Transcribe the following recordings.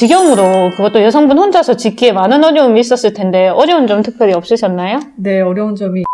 직영으로 그것도 여성분 혼자서 짓기에 많은 어려움이 있었을 텐데 어려운 점 특별히 없으셨나요? 네, 어려운 점이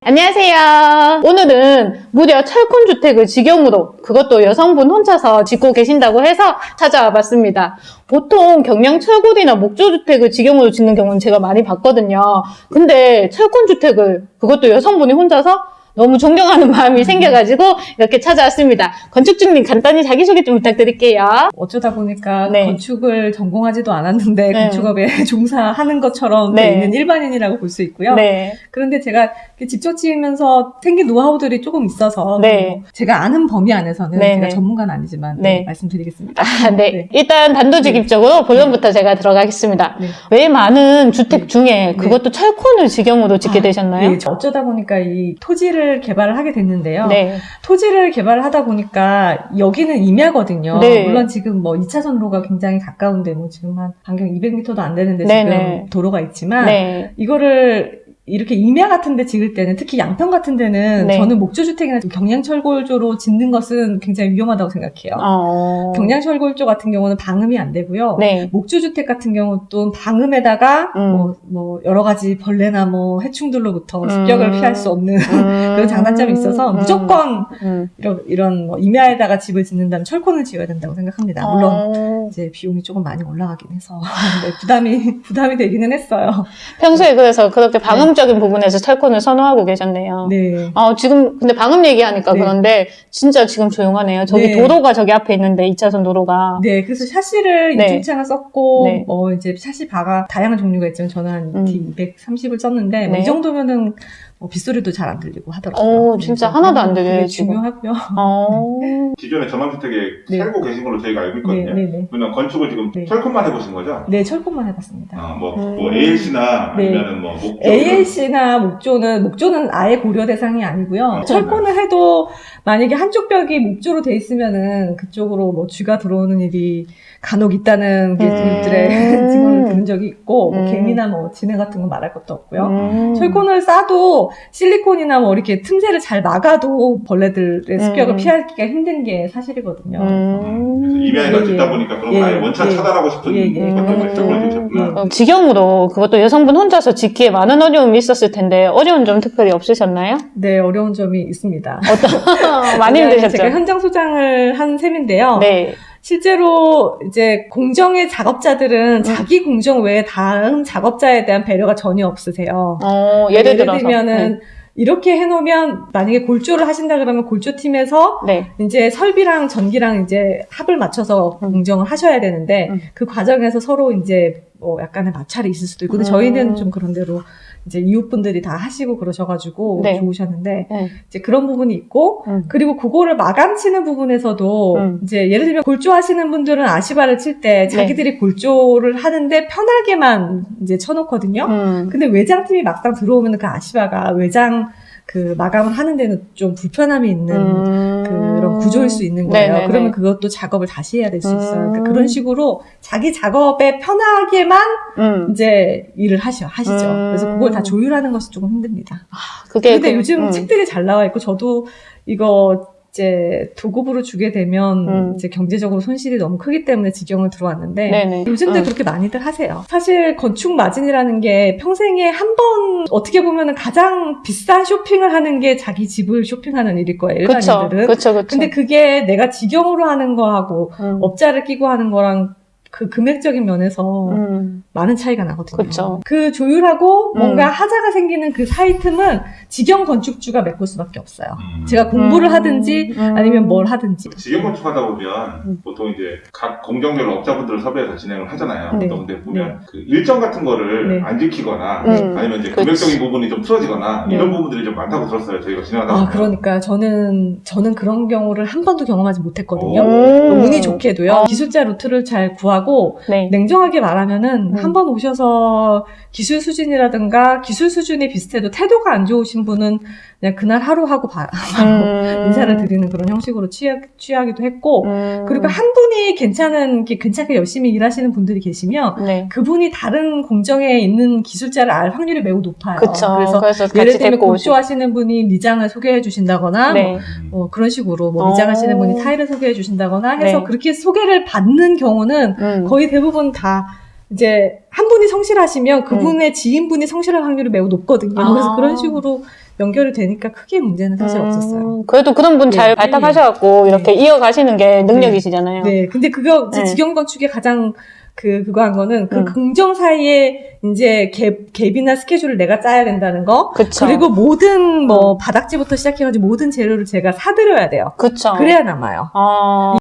안녕하세요. 오늘은 무려 철콘주택을 직영으로 그것도 여성분 혼자서 짓고 계신다고 해서 찾아와 봤습니다. 보통 경량 철골이나 목조주택을 직영으로 짓는 경우는 제가 많이 봤거든요. 근데 철콘주택을 그것도 여성분이 혼자서 너무 존경하는 마음이 생겨가지고 이렇게 찾아왔습니다. 건축주님 간단히 자기소개 좀 부탁드릴게요. 어쩌다 보니까 네. 건축을 전공하지도 않았는데 네. 건축업에 종사하는 것처럼 돼 네. 있는 일반인이라고 볼 수 있고요. 네. 그런데 제가 직접 지으면서 생긴 노하우들이 조금 있어서 네. 뭐 제가 아는 범위 안에서는 네, 제가 네. 전문가는 아니지만 네. 네, 말씀드리겠습니다. 아, 네. 네. 일단 단도직입적으로 본론부터 제가 들어가겠습니다. 네. 왜 많은 주택 중에 그것도 철콘을 직영으로 짓게 아, 되셨나요? 네, 어쩌다 보니까 이 토지를 개발을 하게 됐는데요. 네. 토지를 개발하다 보니까 여기는 임야거든요. 네. 물론 지금 뭐 2차선 로가 굉장히 가까운데 뭐 지금 한 반경 200m도 안 되는데 네네. 지금 도로가 있지만 네. 이거를 이렇게 임야 같은 데 지을 때는 특히 양평 같은 데는 네. 저는 목조주택이나 경량철골조로 짓는 것은 굉장히 위험하다고 생각해요. 어. 경량철골조 같은 경우는 방음이 안 되고요. 네. 목조주택 같은 경우도 방음에다가 음. 뭐, 뭐 여러 가지 벌레나 뭐 해충들로부터 습격을 음. 피할 수 없는 음. 그런 장단점이 있어서 음. 무조건 음. 이런, 이런 뭐 임야에다가 집을 짓는다면 철콘을 지어야 된다고 생각합니다. 물론 어. 이제 비용이 조금 많이 올라가긴 해서 네, 부담이 부담이 되기는 했어요. 평소에 그래서 그렇게 방음 적인 부분에서 철콘을 선호하고 계셨네요. 네. 어, 지금 근데 방음 얘기하니까 네. 그런데 진짜 지금 조용하네요. 저기 네. 도로가 저기 앞에 있는데 2차선 도로가. 네, 그래서 샤시를 네. 이중창을 썼고, 네. 뭐 이제 샤시 바가 다양한 종류가 있지만 저는 한 음. D230을 썼는데, 뭐이 네. 정도면은 뭐 빗소리도 잘 안 들리고 하더라고요. 오, 네, 진짜 하나도 안 들려요, 지금. 중요하고요. 어. 기존에 전원주택에 네. 살고 계신 걸로 저희가 알고 네, 있거든요. 네, 네. 그러면 건축을 지금 네. 철콘만 해보신 거죠? 네, 철권만 해봤습니다. 어, 뭐, 음. 뭐 ALC나 네. 아니면은 뭐 목조 ALC나 목조는, 목조는 아예 고려 대상이 아니고요. 아, 철권을 해도 만약에 한쪽 벽이 목조로 돼 있으면은 그쪽으로 뭐 쥐가 들어오는 일이 간혹 있다는 게 음. 증언을 들은 적이 있고, 뭐 음. 개미나 뭐 진해 같은 건 말할 것도 없고요. 음. 철콘을 싸도 실리콘이나 뭐 이렇게 틈새를 잘 막아도 벌레들의 습격을 음. 피하기가 힘든 게 사실이거든요. 음. 임야에다 예, 짓다 예. 보니까 그런 예, 거 아예 원천 예. 차단하고 싶은 예, 예. 것 때문에 음. 어, 직영으로 그것도 여성분 혼자서 짓기에 많은 어려움이 있었을 텐데 어려운 점 특별히 없으셨나요? 네, 어려운 점이 있습니다. 어떤 많이 제가 힘드셨죠? 현장 소장을 한 셈인데요. 네. 실제로 이제 공정의 작업자들은 자기 공정 외에 다른 작업자에 대한 배려가 전혀 없으세요. 어, 예를 들어서 들면은 이렇게 해놓으면 만약에 골조를 하신다 그러면 골조팀에서 네. 이제 설비랑 전기랑 이제 합을 맞춰서 음. 공정을 하셔야 되는데 음. 그 과정에서 서로 이제 뭐 약간의 마찰이 있을 수도 있고 근데 음. 저희는 좀 그런 대로 이제 이웃분들이 다 하시고 그러셔가지고 네. 좋으셨는데 네. 이제 그런 부분이 있고 음. 그리고 그거를 마감치는 부분에서도 음. 이제 예를 들면 골조 하시는 분들은 아시바를 칠 때 자기들이 골조를 하는데 편하게만 이제 쳐놓거든요. 음. 근데 외장팀이 막상 들어오면 그 아시바가 외장 그 마감을 하는 데는 좀 불편함이 있는 음. 그런 구조일 수 있는 거예요. 네네네. 그러면 그것도 작업을 다시 해야 될 수 있어요. 그러니까 음. 그런 식으로 자기 작업에 편하게만 음. 이제 일을 하셔, 하시죠. 음. 그래서 그걸 다 조율하는 것이 조금 힘듭니다. 그게 근데 그- 요즘 음. 책들이 잘 나와 있고 저도 이거 이제 도급으로 주게 되면 음. 이제 경제적으로 손실이 너무 크기 때문에 직영을 들어왔는데 네네. 요즘도 음. 그렇게 많이들 하세요. 사실 건축 마진이라는 게 평생에 한 번 어떻게 보면 가장 비싼 쇼핑을 하는 게 자기 집을 쇼핑하는 일일 거예요. 그쵸, 일반인들은. 그쵸, 그쵸. 근데 그게 내가 직영으로 하는 거하고 음. 업자를 끼고 하는 거랑 그 금액적인 면에서 음. 많은 차이가 나거든요. 그쵸. 그 조율하고 음. 뭔가 하자가 생기는 그 사이 틈은 직영 건축주가 메꿀 수밖에 없어요. 음. 제가 공부를 음. 하든지 음. 아니면 뭘 하든지. 직영 건축하다 보면 음. 보통 이제 각 공정별로 업자분들을 섭외해서 진행을 하잖아요. 네. 또 근데 보면 그 일정 같은 거를 네. 안 지키거나 음. 아니면 이제 그치. 금액적인 부분이 좀 틀어지거나 네. 이런 부분들이 좀 많다고 들었어요. 저희가 진행하다 아, 보면. 그러니까 저는 저는 그런 경우를 한 번도 경험하지 못했거든요. 음. 운이 좋게도요. 어. 기술자 루트를 잘 구하 고 네. 냉정하게 말하면은 음. 한번 오셔서 기술 수준이라든가 기술 수준이 비슷해도 태도가 안 좋으신 분은 그냥 그날 하루 하고 바, 음. 인사를 드리는 그런 형식으로 취하, 취하기도 했고 음. 그리고 한 분이 괜찮은 게 괜찮게 열심히 일하시는 분들이 계시면 네. 그분이 다른 공정에 있는 기술자를 알 확률이 매우 높아요. 그쵸. 그래서 그래서 예를 들면. 골조하시는 분이 리장을 소개해 주신다거나 네. 뭐, 뭐 그런 식으로 뭐 어. 리장하시는 분이 타일을 소개해 주신다거나 해서 네. 그렇게 소개를 받는 경우는 음. 거의 대부분 다 이제 한 분이 성실하시면 그분의 지인분이 성실할 확률이 매우 높거든요. 음. 아. 그래서 그런 식으로 연결이 되니까 크게 문제는 사실 음, 없었어요. 그래도 그런 분잘 네. 발탁하셔갖고 이렇게 이어가시는 게 능력이시잖아요. 네, 근데 그거 네. 직영 건축의 가장 그 그거 한 거는 그 음. 공정 사이에 이제 갭 갭이나 스케줄을 내가 짜야 된다는 거. 그쵸. 그리고 모든 뭐 바닥지부터 시작해가지고 모든 재료를 제가 사드려야 돼요. 그쵸. 그래야 남아요. 아.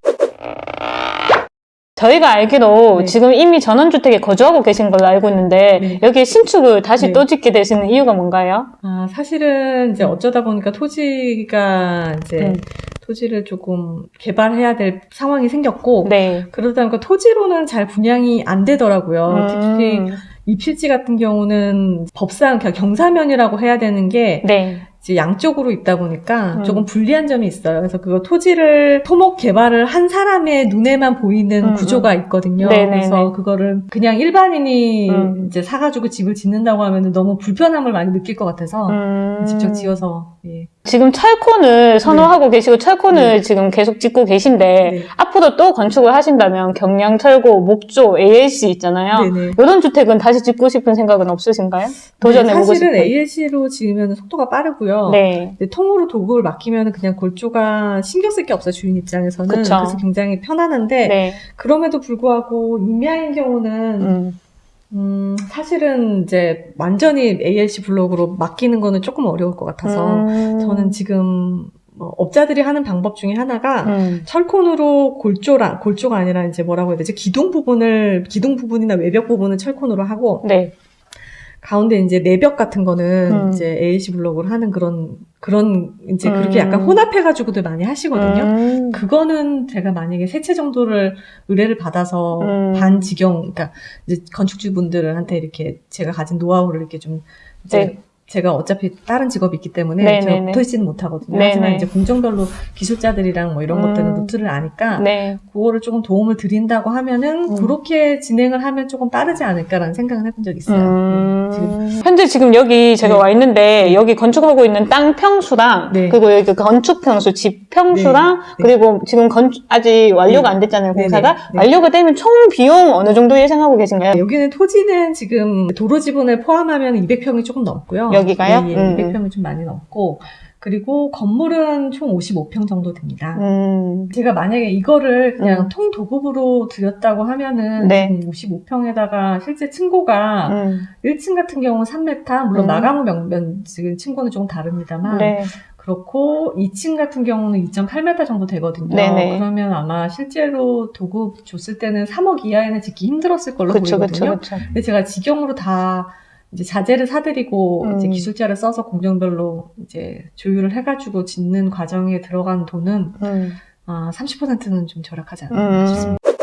저희가 알기로 네. 지금 이미 전원주택에 거주하고 계신 걸로 알고 있는데 네. 여기에 신축을 다시 네. 또 짓게 되시는 이유가 뭔가요? 아, 사실은 이제 어쩌다 보니까 토지가 이제 음. 토지를 조금 개발해야 될 상황이 생겼고 네. 그러다 보니까 토지로는 잘 분양이 안 되더라고요. 특히 음. 이 필지 같은 경우는 법상 그냥 경사면이라고 해야 되는 게 네. 이제 양쪽으로 있다 보니까 음. 조금 불리한 점이 있어요. 그래서 그거 토지를 토목 개발을 한 사람의 눈에만 보이는 음, 구조가 있거든요. 네네네. 그래서 그거를 그냥 일반인이 음. 이제 사가지고 집을 짓는다고 하면 너무 불편함을 많이 느낄 것 같아서 음. 직접 지어서 예. 지금 철콘을 선호하고 계시고 철콘을 네. 지금 계속 짓고 계신데 네. 앞으로 또 건축을 하신다면 경량 철고, 목조, ALC 있잖아요. 네네. 이런 주택은 다시 짓고 싶은 생각은 없으신가요? 도전해보고 네, 사실은 싶은. ALC로 지으면 속도가 빠르고요. 네. 통으로 도구를 맡기면 그냥 골조가 신경 쓸 게 없어요 주인 입장에서는 그쵸. 그래서 굉장히 편안한데 네. 그럼에도 불구하고 임야인 경우는 음. 음, 사실은 이제 완전히 ALC 블록으로 맡기는 거는 조금 어려울 것 같아서 음. 저는 지금 뭐 업자들이 하는 방법 중에 하나가 음. 철콘으로 골조랑 골조가 아니라 이제 뭐라고 해야 되지 기둥 부분을 기둥 부분이나 외벽 부분은 철콘으로 하고 네. 가운데 이제 내벽 같은 거는 음. 이제 ALC 블록으로 하는 그런 그런 이제 음. 그렇게 약간 혼합해 가지고도 많이 하시거든요. 음. 그거는 제가 만약에 세 채 정도를 의뢰를 받아서 음. 반직영, 그러니까 이제 건축주분들한테 이렇게 제가 가진 노하우를 이렇게 좀 이제 네. 제가 어차피 다른 직업이 있기 때문에 네네네. 제가 붙어 있지는 못하거든요. 네네. 하지만 이제 공정별로 기술자들이랑 뭐 이런 음. 것들은 루트를 아니까 네. 그거를 조금 도움을 드린다고 하면은 음. 그렇게 진행을 하면 조금 빠르지 않을까라는 생각은 해본 적이 있어요. 음. 네, 지금 현재 지금 여기 제가 네. 와 있는데 여기 건축하고 있는 땅 평수랑 네. 그리고 여기 건축 평수, 집 평수랑 네. 그리고 지금 건축 아직 완료가 네. 안 됐잖아요 네, 공사가 네. 네. 완료가 되면 총 비용 어느 정도 예상하고 계신가요? 네, 여기는 토지는 지금 도로 지분을 포함하면 200평이 조금 넘고요. 여기가요? 예, 예, 음, 200평이 좀 많이 넘고 그리고 건물은 총 55평 정도 됩니다. 음. 제가 만약에 이거를 그냥 음. 통도급으로 드렸다고 하면은 네. 지금 55평에다가 실제 층고가 음. 1층 1층 같은 경우는 3m, 물론 음. 마감 후 면, 지금 층고는 조금 다릅니다만 네. 그렇고 2층 같은 경우는 2.8m 정도 되거든요. 네네. 그러면 아마 실제로 도급 줬을 때는 3억 이하에는 짓기 힘들었을 걸로 그쵸, 보이거든요. 그쵸, 그쵸. 근데 제가 직영으로 다 이제 자재를 사드리고 음. 이제 기술자를 써서 공정별로 이제 조율을 해가지고 짓는 과정에 들어간 돈은 음. 아, 30%는 좀 절약하지 않나 싶습니다. 음.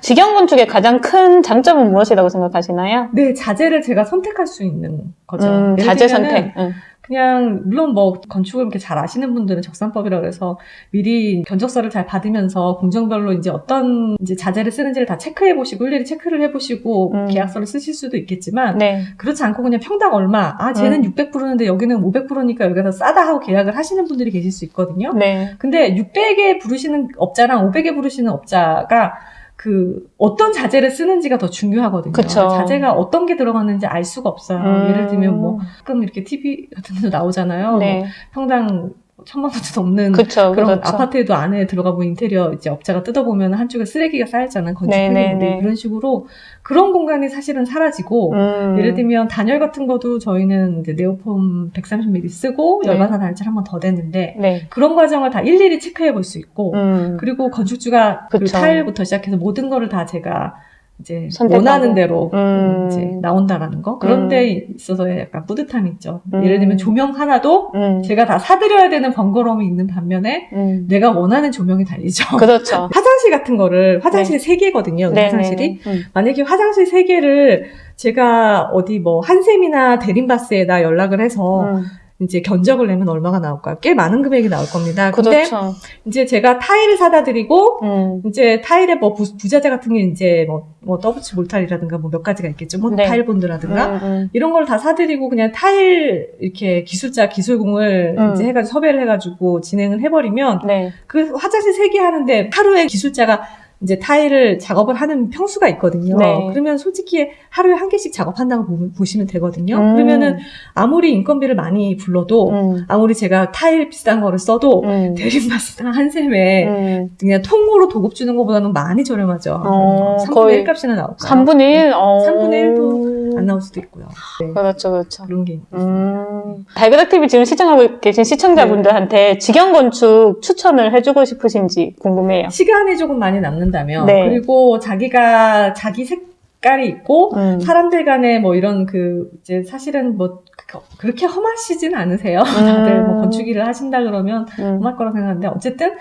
직영 건축의 가장 큰 장점은 무엇이라고 생각하시나요? 네, 자재를 제가 선택할 수 있는 거죠. 음, 자재 선택. 응. 그냥 물론 뭐 건축을 이렇게 잘 아시는 분들은 적산법이라고 해서 미리 견적서를 잘 받으면서 공정별로 이제 어떤 이제 자재를 쓰는지를 다 체크해 보시고 일일이 체크를 해 보시고 음. 계약서를 쓰실 수도 있겠지만 네. 그렇지 않고 그냥 평당 얼마 아 쟤는 음. 600%인데 여기는 500%니까 여기가 더 싸다 하고 계약을 하시는 분들이 계실 수 있거든요. 네. 근데 600에 부르시는 업자랑 500에 부르시는 업자가 그 어떤 자재를 쓰는지가 더 중요하거든요. 그쵸. 자재가 어떤 게 들어가는지 알 수가 없어요. 음. 예를 들면 뭐 가끔 이렇게 TV 같은 데도 나오잖아요. 네. 뭐 평당 천만 원도 넘는 그쵸, 그런 그렇죠. 아파트에도 안에 들어가 보면 인테리어 이제 업자가 뜯어보면 한쪽에 쓰레기가 쌓였잖아요. 건축 네, 네, 네. 이런 식으로 그런 공간이 사실은 사라지고 음. 예를 들면 단열 같은 것도 저희는 이제 네오폼 130mm 쓰고 네. 열과사 단열칠 한번 더 됐는데 네. 그런 과정을 다 일일이 체크해 볼 수 있고 음. 그리고 건축주가 그. 타일부터 시작해서 모든 거를 다 제가 이제 선택하고. 원하는 대로 음. 이제 나온다라는 거 그런 음. 데 있어서 약간 뿌듯함이 있죠. 음. 예를 들면 조명 하나도 음. 제가 다 사드려야 되는 번거로움이 있는 반면에 음. 내가 원하는 조명이 달리죠. 그렇죠. 화장실 같은 거를 화장실이 세 개거든요. 네, 화장실이 네. 음. 만약에 화장실 세 개를 제가 어디 뭐 한샘이나 대림바스에다 연락을 해서 음. 이제 견적을 내면 얼마가 나올까요? 꽤 많은 금액이 나올 겁니다. 근데 그렇죠. 이제 제가 타일을 사다 드리고 음. 이제 타일에 뭐 부, 부자재 같은 게 이제 뭐, 뭐 더블치 몰타일이라든가 뭐 몇 가지가 있겠죠. 뭐 네. 타일 본드라든가 음, 음. 이런 걸 다 사드리고 그냥 타일 이렇게 기술자 기술공을 음. 이제 해가지고 섭외를 해가지고 진행을 해버리면 네. 그 화장실 세개 하는데 하루에 기술자가 이제 타일을 작업을 하는 평수가 있거든요. 네. 그러면 솔직히 하루에 한 개씩 작업한다고 보- 보시면 되거든요. 음. 그러면은 아무리 인건비를 많이 불러도 음. 아무리 제가 타일 비싼 거를 써도 음. 대리마스당 한 셈에 음. 그냥 통으로 도급 주는 것보다는 많이 저렴하죠. 어, 3분의 거의 1 값이나 나올까요? 3분의 1? 어. 3분의 1도 안 나올 수도 있고요. 네. 그렇죠, 그렇죠. 그런 게. 음. 달그닥 TV 지금 시청하고 계신 시청자분들한테 직영 건축 추천을 해주고 싶으신지 궁금해요. 시간이 조금 많이 남는다면 네. 그리고 자기가 자기 색깔이 있고 음. 사람들 간에 뭐 이런 그 이제 사실은 뭐 그- 그렇게 험하시진 않으세요. 다들 뭐 건축 일을 하신다 그러면 음. 험할 거라고 생각하는데 어쨌든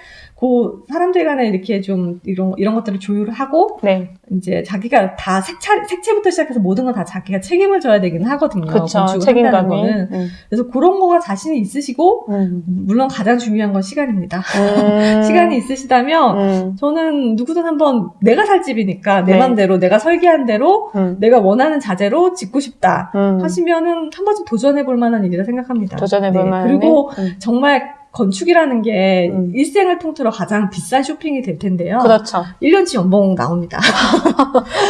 그 사람들 간에 이렇게 좀 이런 이런 것들을 조율을 하고 네. 이제 자기가 다 색차 색채부터 시작해서 모든 건 다 자기가 책임을 져야 되긴 하거든요. 그쵸. 책임감이. 거는. 음. 그래서 그런 거가 자신이 있으시고 음. 물론 가장 중요한 건 시간입니다. 음. 시간이 있으시다면 음. 저는 누구든 한번 내가 살 집이니까 내 네. 맘대로 내가 설계한 대로 음. 내가 원하는 자재로 짓고 싶다 음. 하시면은 한 번쯤 도전해 볼 만한 일이라 생각합니다. 도전해 볼 네, 만한 그리고. 정말 건축이라는 게 음. 일생을 통틀어 가장 비싼 쇼핑이 될 텐데요. 그렇죠. 1년치 연봉 나옵니다.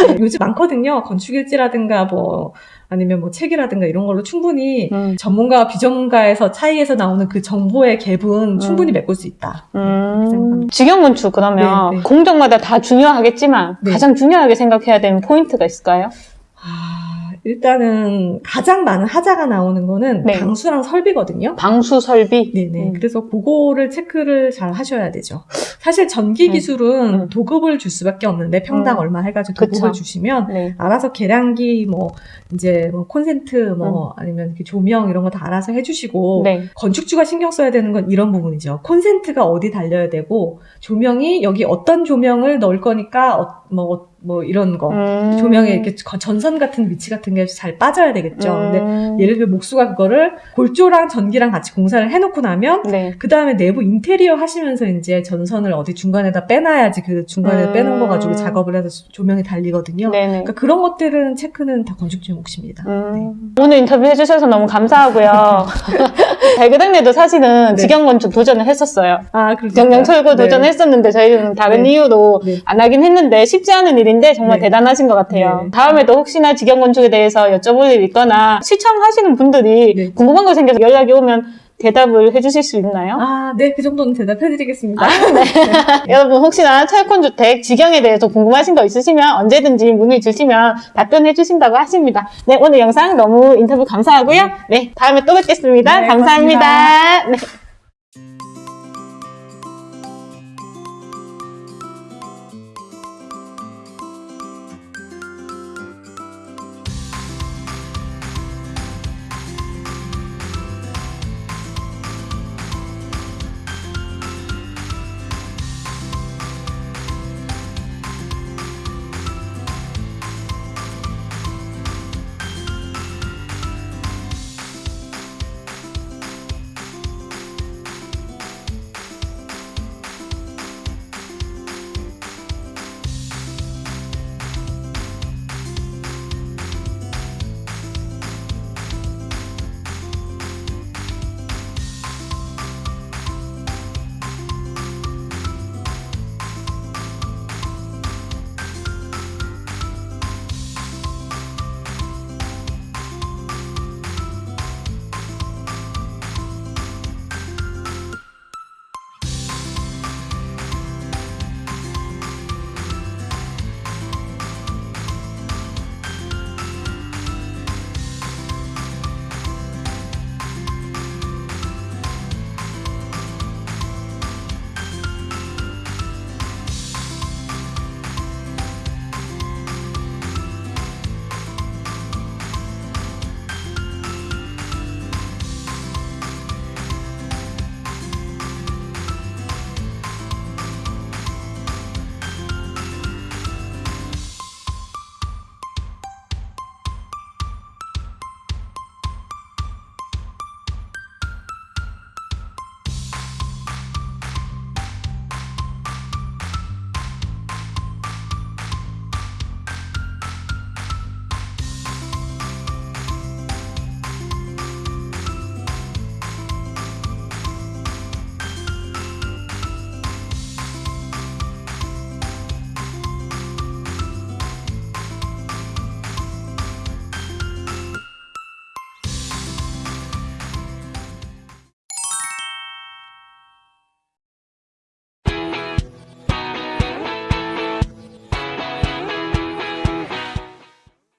네, 요즘 많거든요. 건축일지라든가 뭐 아니면 뭐 책이라든가 이런 걸로 충분히 음. 전문가와 비전문가에서 차이에서 나오는 그 정보의 갭은 충분히 음. 메꿀 수 있다. 음. 생각합니다. 직영 건축 그러면 네, 네. 공정마다 다 중요하겠지만 네. 가장 중요하게 생각해야 되는 포인트가 있을까요? 아, 일단은 가장 많은 하자가 나오는 거는 네. 방수랑 설비거든요. 방수 설비. 네네. 음. 그래서 그거를 체크를 잘 하셔야 되죠. 사실 전기 음. 기술은 음. 도급을 줄 수밖에 없는데 평당 음. 얼마 해가지고 그쵸. 도급을 주시면 네. 알아서 계량기 뭐 이제 뭐 콘센트 뭐 음. 아니면 이렇게 조명 이런 거 다 알아서 해주시고 네. 건축주가 신경 써야 되는 건 이런 부분이죠. 콘센트가 어디 달려야 되고 조명이 여기 어떤 조명을 넣을 거니까 뭐 뭐 이런 거 음. 조명에 이렇게 거- 전선 같은 위치 같은 게 잘 빠져야 되겠죠. 근데 음. 예를 들어 목수가 그거를 골조랑 전기랑 같이 공사를 해놓고 나면 네. 그 다음에 내부 인테리어 하시면서 이제 전선을 어디 중간에다 빼놔야지 그 중간에 음. 빼놓은 거 가지고 작업을 해서 조명이 달리거든요. 네네. 그러니까 그런 것들은 체크는 다 건축주의 몫입니다. 음. 오늘 인터뷰 해주셔서 너무 감사하고요. 달그닥네도 사실은 네. 직영 건축 도전을 했었어요. 아, 그렇죠. 경량 철거 네. 도전했었는데 저희는 다른 네. 이유로 네. 안 하긴 했는데 쉽지 않은 일 인데 정말 네. 대단하신 것 같아요. 네. 다음에도 혹시나 직영 건축에 대해서 여쭤볼 일 있거나 시청하시는 분들이 네. 궁금한 거 생겨서 연락이 오면 대답을 해주실 수 있나요? 아, 네, 그 정도는 대답해드리겠습니다. 여러분 혹시나 철콘주택 직영에 대해서 궁금하신 거 있으시면 언제든지 문의 주시면 답변해 주신다고 하십니다. 네 오늘 영상 너무 인터뷰 감사하고요. 네 다음에 또 뵙겠습니다. 네, 감사합니다. 네.